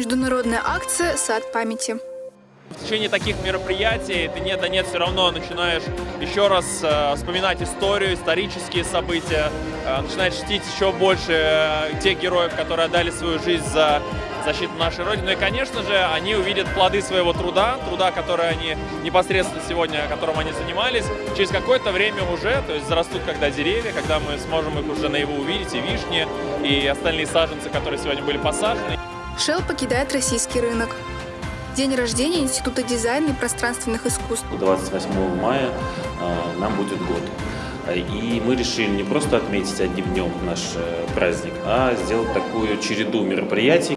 Международная акция «Сад памяти». В течение таких мероприятий ты нет да нет все равно начинаешь еще раз э, вспоминать историю, исторические события, э, начинаешь чтить еще больше э, тех героев, которые отдали свою жизнь за защиту нашей Родины. Ну и, конечно же, они увидят плоды своего труда, труда, который они непосредственно сегодня, которым они занимались, через какое-то время уже, то есть зарастут когда деревья, когда мы сможем их уже наяву увидеть, и вишни, и остальные саженцы, которые сегодня были посажены. Shell покидает российский рынок. День рождения Института дизайна и пространственных искусств. 28 мая э, нам будет год. И мы решили не просто отметить одним днем наш э, праздник, а сделать такую череду мероприятий.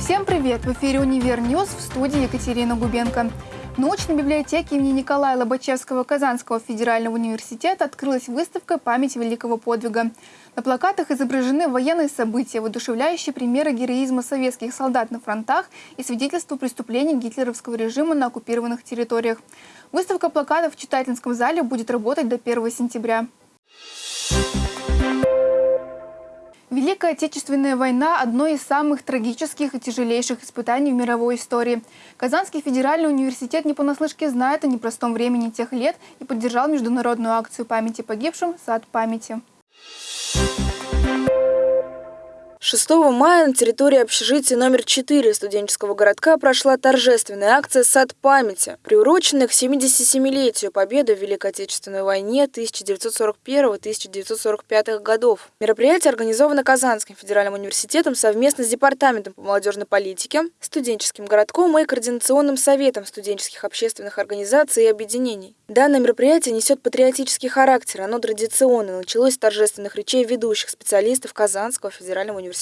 Всем привет! В эфире «Univer News» в студии Екатерина Губенко. Научной библиотеке имени Николая Лобачевского Казанского федерального университета открылась выставка «Память великого подвига». На плакатах изображены военные события, воодушевляющие примеры героизма советских солдат на фронтах и свидетельства преступлений гитлеровского режима на оккупированных территориях. Выставка плакатов в читательском зале будет работать до 1 сентября. Великая Отечественная война – одно из самых трагических и тяжелейших испытаний в мировой истории. Казанский федеральный университет не понаслышке знает о непростом времени тех лет и поддержал международную акцию памяти погибшим «Сад памяти». 6 мая на территории общежития номер 4 студенческого городка прошла торжественная акция «Сад памяти», приуроченная к 77-летию победы в Великой Отечественной войне 1941-1945 годов. Мероприятие организовано Казанским федеральным университетом совместно с Департаментом по молодежной политике, студенческим городком и Координационным советом студенческих общественных организаций и объединений. Данное мероприятие несет патриотический характер, оно традиционно началось с торжественных речей ведущих специалистов Казанского федерального университета.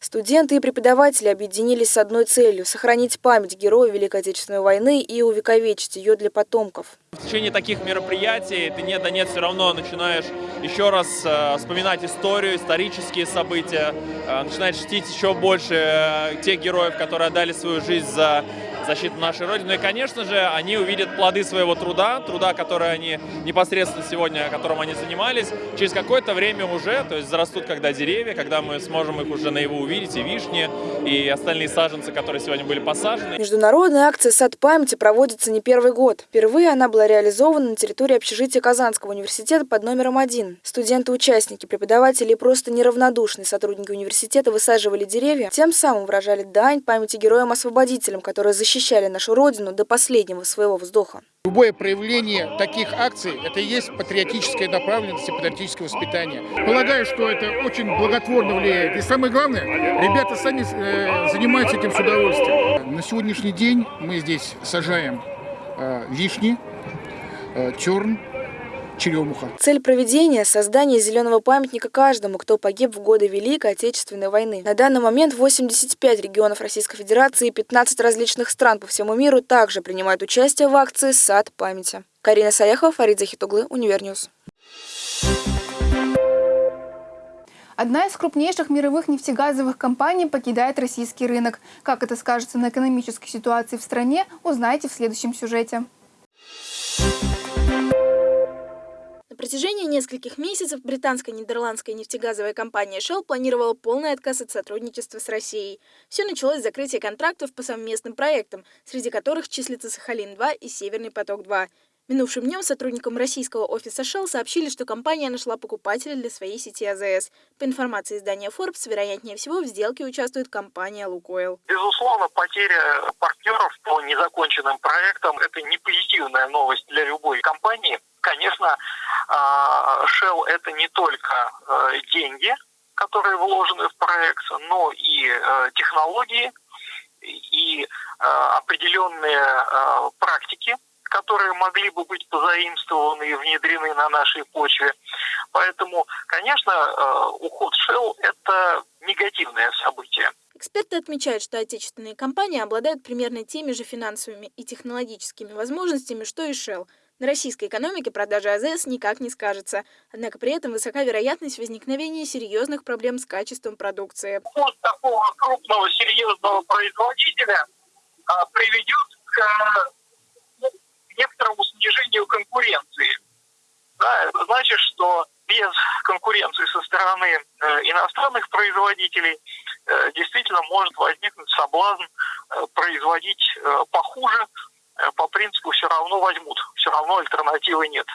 Студенты и преподаватели объединились с одной целью – сохранить память героев Великой Отечественной войны и увековечить ее для потомков. В течение таких мероприятий ты нет да нет все равно начинаешь еще раз э, вспоминать историю, исторические события, э, начинаешь чтить еще больше э, тех героев, которые отдали свою жизнь за защиту нашей Родины. И, конечно же, они увидят плоды своего труда, труда, который они непосредственно сегодня, которым они занимались, через какое-то время уже, то есть зарастут когда деревья, когда мы сможем их уже наяву увидеть, и вишни, и остальные саженцы, которые сегодня были посажены. Международная акция «Сад памяти» проводится не первый год. Впервые она была реализована на территории общежития Казанского университета под номером один. Студенты-участники, преподаватели и просто неравнодушные сотрудники университета высаживали деревья, тем самым выражали дань памяти героям-освободителям, которые защищали защищали нашу Родину до последнего своего вздоха. Любое проявление таких акций – это и есть патриотическая направленность и патриотическое воспитание. Полагаю, что это очень благотворно влияет. И самое главное, ребята сами э, занимаются этим с удовольствием. На сегодняшний день мы здесь сажаем э, вишни, э, терн, черемуха. Цель проведения – создание зеленого памятника каждому, кто погиб в годы Великой Отечественной войны. На данный момент 85 регионов Российской Федерации и 15 различных стран по всему миру также принимают участие в акции «Сад памяти». Карина Саяхова, Фарид Захитуглы, Univer News. Одна из крупнейших мировых нефтегазовых компаний покидает российский рынок. Как это скажется на экономической ситуации в стране, узнаете в следующем сюжете. На протяжении нескольких месяцев британская нидерландская нефтегазовая компания Shell планировала полный отказ от сотрудничества с Россией. Все началось с закрытия контрактов по совместным проектам, среди которых числятся Сахалин-2 и Северный поток-2. Минувшим днем сотрудникам российского офиса Shell сообщили, что компания нашла покупателя для своей сети АЗС. По информации издания Forbes, вероятнее всего, в сделке участвует компания «Лукойл». Безусловно, потеря партнеров по незаконченным проектам – это не позитивная новость для любой компании. Конечно, а, Shell – это не только э, деньги, которые вложены в проект, но и э, технологии, и э, определенные практики, которые могли бы быть позаимствованы и внедрены на нашей почве. Поэтому, конечно, уход Shell – это негативное событие. Эксперты отмечают, что отечественные компании обладают примерно теми же финансовыми и технологическими возможностями, что и Shell. На российской экономике продажа АЗС никак не скажется. Однако при этом высока вероятность возникновения серьезных проблем с качеством продукции. Уход такого крупного серьезного производителя а, приведет к некоторому снижению конкуренции. Да, это значит, что без конкуренции со стороны иностранных производителей действительно может возникнуть соблазн производить похуже, по принципу все равно возьмут, все равно альтернативы нет.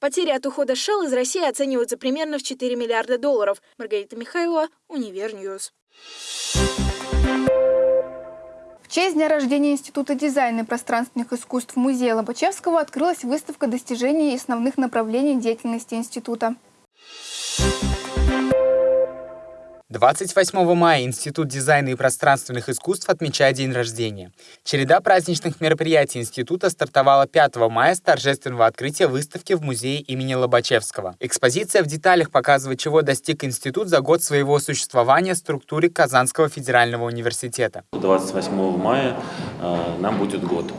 Потери от ухода Shell из России оцениваются примерно в 4 миллиарда долларов. Маргарита Михайлова, Univer News. В честь дня рождения Института дизайна и пространственных искусств Музея Лобачевского открылась выставка достижений и основных направлений деятельности института. 28 мая Институт дизайна и пространственных искусств отмечает день рождения. Череда праздничных мероприятий института стартовала 5 мая с торжественного открытия выставки в музее имени Лобачевского. Экспозиция в деталях показывает, чего достиг институт за год своего существования в структуре Казанского федерального университета. 28 мая э, нам будет год.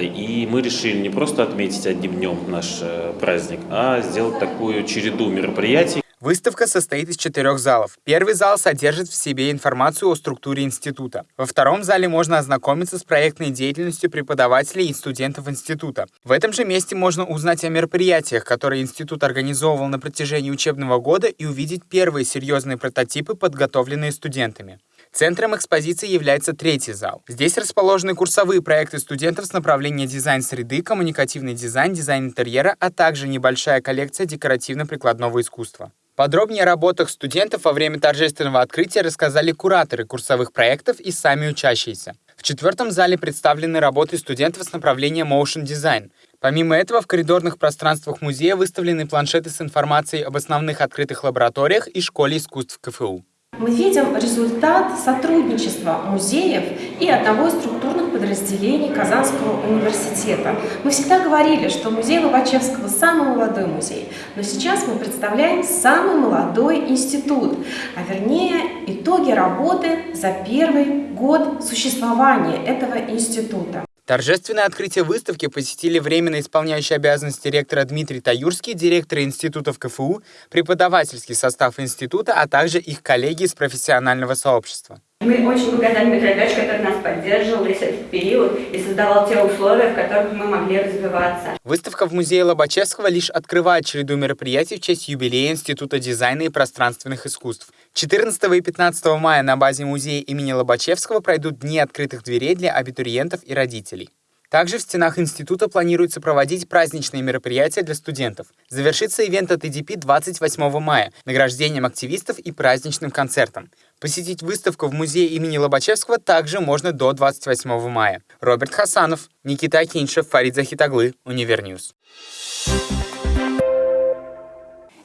И мы решили не просто отметить одним днем наш э, праздник, а сделать такую череду мероприятий, Выставка состоит из четырех залов. Первый зал содержит в себе информацию о структуре института. Во втором зале можно ознакомиться с проектной деятельностью преподавателей и студентов института. В этом же месте можно узнать о мероприятиях, которые институт организовывал на протяжении учебного года и увидеть первые серьезные прототипы, подготовленные студентами. Центром экспозиции является третий зал. Здесь расположены курсовые проекты студентов с направления дизайн среды, коммуникативный дизайн, дизайн интерьера, а также небольшая коллекция декоративно-прикладного искусства. Подробнее о работах студентов во время торжественного открытия рассказали кураторы курсовых проектов и сами учащиеся. В четвертом зале представлены работы студентов с направления Motion Design. Помимо этого, в коридорных пространствах музея выставлены планшеты с информацией об основных открытых лабораториях и школе искусств КФУ. Мы видим результат сотрудничества музеев и одного из структурных подразделений Казанского университета. Мы всегда говорили, что музей Лобачевского самый молодой музей, но сейчас мы представляем самый молодой институт, а вернее итоги работы за первый год существования этого института. Торжественное открытие выставки посетили временно исполняющий обязанности ректора Дмитрий Таюрский, директор институтов КФУ, преподавательский состав института, а также их коллеги из профессионального сообщества. Мы очень благодарны Ильичу, который нас поддерживал весь этот период и создавал те условия, в которых мы могли развиваться. Выставка в музее Лобачевского лишь открывает череду мероприятий в честь юбилея Института дизайна и пространственных искусств. 14 и 15 мая на базе музея имени Лобачевского пройдут Дни открытых дверей для абитуриентов и родителей. Также в стенах института планируется проводить праздничные мероприятия для студентов. Завершится ивент от EDP 28 мая награждением активистов и праздничным концертом. Посетить выставку в музее имени Лобачевского также можно до 28 мая. Роберт Хасанов, Никита Акиншев, Фарид Захитуглы, Univer News.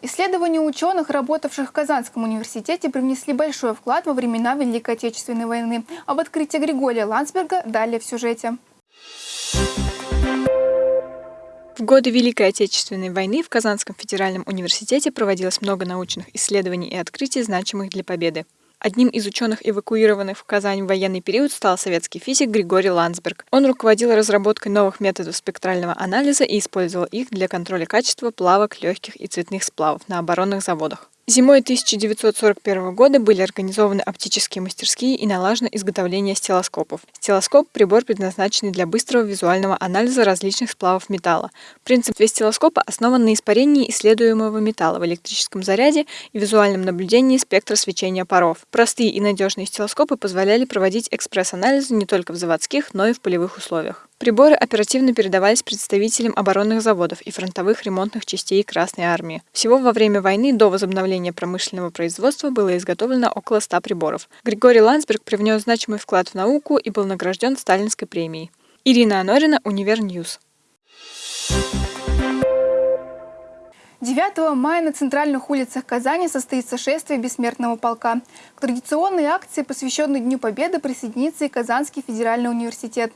Исследования ученых, работавших в Казанском университете, привнесли большой вклад во времена Великой Отечественной войны. Об открытии Григория Ландсберга далее в сюжете. В годы Великой Отечественной войны в Казанском федеральном университете проводилось много научных исследований и открытий, значимых для победы. Одним из ученых, эвакуированных в Казань в военный период, стал советский физик Григорий Ландсберг. Он руководил разработкой новых методов спектрального анализа и использовал их для контроля качества плавок, легких и цветных сплавов на оборонных заводах. Зимой 1941 года были организованы оптические мастерские и налажено изготовление стелоскопов. Стелоскоп – прибор, предназначенный для быстрого визуального анализа различных сплавов металла. Принцип стелоскопа основан на испарении исследуемого металла в электрическом заряде и визуальном наблюдении спектра свечения паров. Простые и надежные стилоскопы позволяли проводить экспресс-анализы не только в заводских, но и в полевых условиях. Приборы оперативно передавались представителям оборонных заводов и фронтовых ремонтных частей Красной Армии. Всего во время войны до возобновления промышленного производства было изготовлено около 100 приборов. Григорий Ландсберг привнес значимый вклад в науку и был награжден Сталинской премией. Ирина Анорина, Univer News. 9 мая на центральных улицах Казани состоится шествие Бессмертного полка. К традиционной акции, посвященной Дню Победы, присоединится и Казанский федеральный университет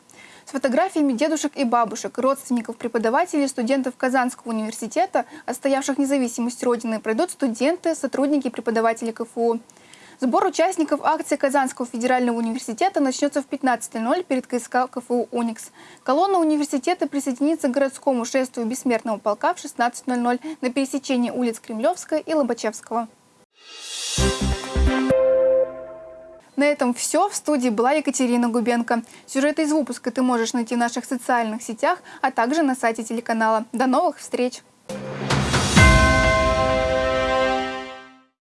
с фотографиями дедушек и бабушек, родственников преподавателей, студентов Казанского университета, отстоявших независимость Родины, пройдут студенты, сотрудники и преподаватели КФУ. Сбор участников акции Казанского федерального университета начнется в 15.00 перед КСК КФУ «Уникс». Колонна университета присоединится к городскому шествию Бессмертного полка в 16.00 на пересечении улиц Кремлевская и Лобачевского. На этом все. В студии была Екатерина Губенко. Сюжеты из выпуска ты можешь найти в наших социальных сетях, а также на сайте телеканала. До новых встреч!